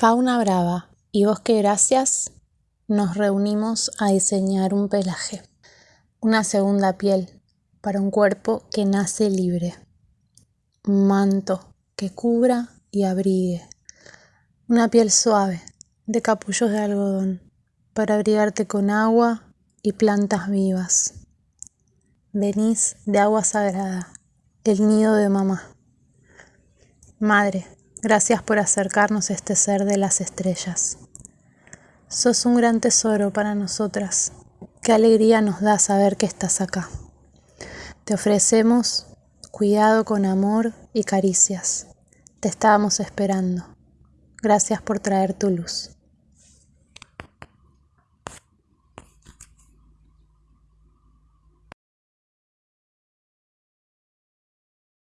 Fauna Brava y Bosque Gracias nos reunimos a diseñar un pelaje, una segunda piel para un cuerpo que nace libre, un manto que cubra y abrigue, una piel suave de capullos de algodón para abrigarte con agua y plantas vivas. Venís de agua sagrada, el nido de mamá. Madre, gracias por acercarnos a este ser de las estrellas. Sos un gran tesoro para nosotras. Qué alegría nos da saber que estás acá. Te ofrecemos cuidado con amor y caricias. Te estábamos esperando. Gracias por traer tu luz.